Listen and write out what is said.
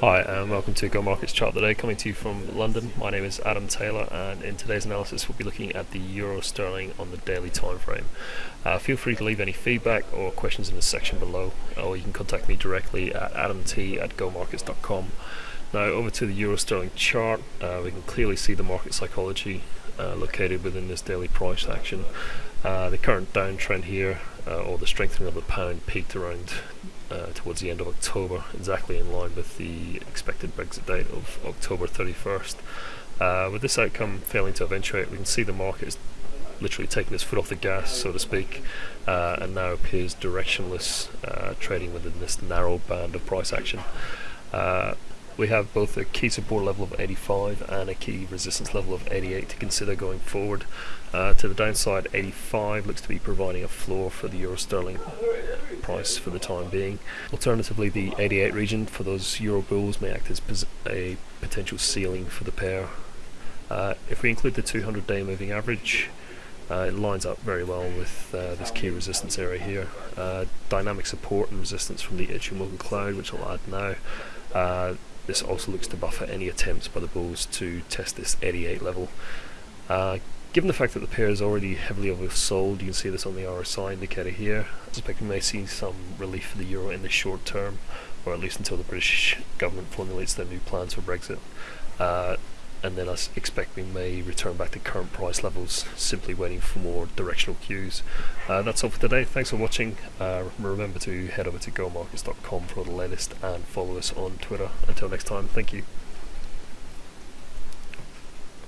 Hi and welcome to Go Markets Chart today, coming to you from London. My name is Adam Taylor and in today's analysis we'll be looking at the Euro Sterling on the daily time frame. Uh, feel free to leave any feedback or questions in the section below or you can contact me directly at adamt at gomarkets.com. Now over to the Euro Sterling chart, uh, we can clearly see the market psychology uh, located within this daily price action. Uh, the current downtrend here, uh, or the strengthening of the pound, peaked around uh, towards the end of October, exactly in line with the expected Brexit date of October 31st. Uh, with this outcome failing to eventuate, we can see the market is literally taking its foot off the gas, so to speak, uh, and now appears directionless, uh, trading within this narrow band of price action. Uh, we have both a key support level of 85 and a key resistance level of 88 to consider going forward. Uh, to the downside, 85 looks to be providing a floor for the euro sterling price for the time being. Alternatively, the 88 region for those euro bulls may act as a potential ceiling for the pair. Uh, if we include the 200 day moving average, uh, it lines up very well with uh, this key resistance area here. Uh, dynamic support and resistance from the Ichimoku cloud, which I'll add now. This also looks to buffer any attempts by the bulls to test this 88 level. Uh, given the fact that the pair is already heavily oversold, you can see this on the RSI indicator here, I suspect we may see some relief for the euro in the short term, or at least until the British government formulates their new plans for Brexit. Uh, and then I expect we may return back to current price levels, simply waiting for more directional cues. Uh, that's all for today. Thanks for watching. Uh, remember to head over to gomarkets.com for the latest and follow us on Twitter. Until next time, thank you.